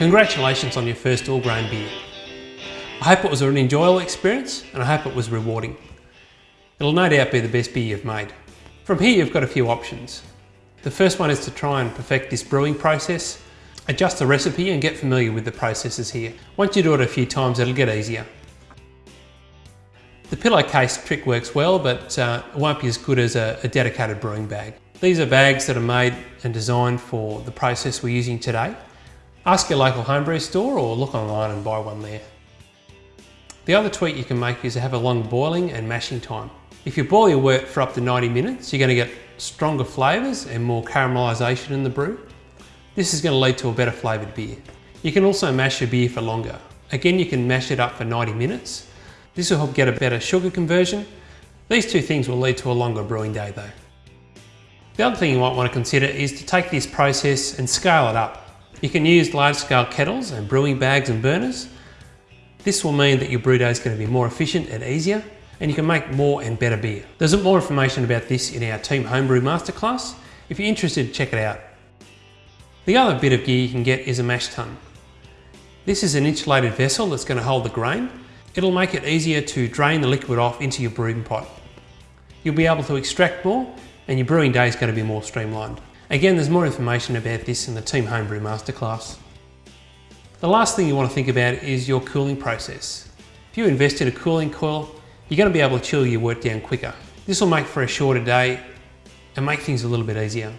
Congratulations on your first all grain beer. I hope it was an enjoyable experience and I hope it was rewarding. It'll no doubt be the best beer you've made. From here you've got a few options. The first one is to try and perfect this brewing process. Adjust the recipe and get familiar with the processes here. Once you do it a few times it'll get easier. The pillowcase trick works well but uh, it won't be as good as a, a dedicated brewing bag. These are bags that are made and designed for the process we're using today. Ask your local homebrew store or look online and buy one there. The other tweak you can make is to have a long boiling and mashing time. If you boil your wort for up to 90 minutes, you're going to get stronger flavours and more caramelisation in the brew. This is going to lead to a better flavoured beer. You can also mash your beer for longer. Again, you can mash it up for 90 minutes. This will help get a better sugar conversion. These two things will lead to a longer brewing day though. The other thing you might want to consider is to take this process and scale it up. You can use large scale kettles and brewing bags and burners. This will mean that your brew day is going to be more efficient and easier and you can make more and better beer. There's more information about this in our Team Homebrew Masterclass. If you're interested, check it out. The other bit of gear you can get is a mash tun. This is an insulated vessel that's going to hold the grain. It'll make it easier to drain the liquid off into your brewing pot. You'll be able to extract more and your brewing day is going to be more streamlined. Again, there's more information about this in the Team Homebrew Masterclass. The last thing you want to think about is your cooling process. If you invest in a cooling coil, you're going to be able to chill your wort down quicker. This will make for a shorter day and make things a little bit easier.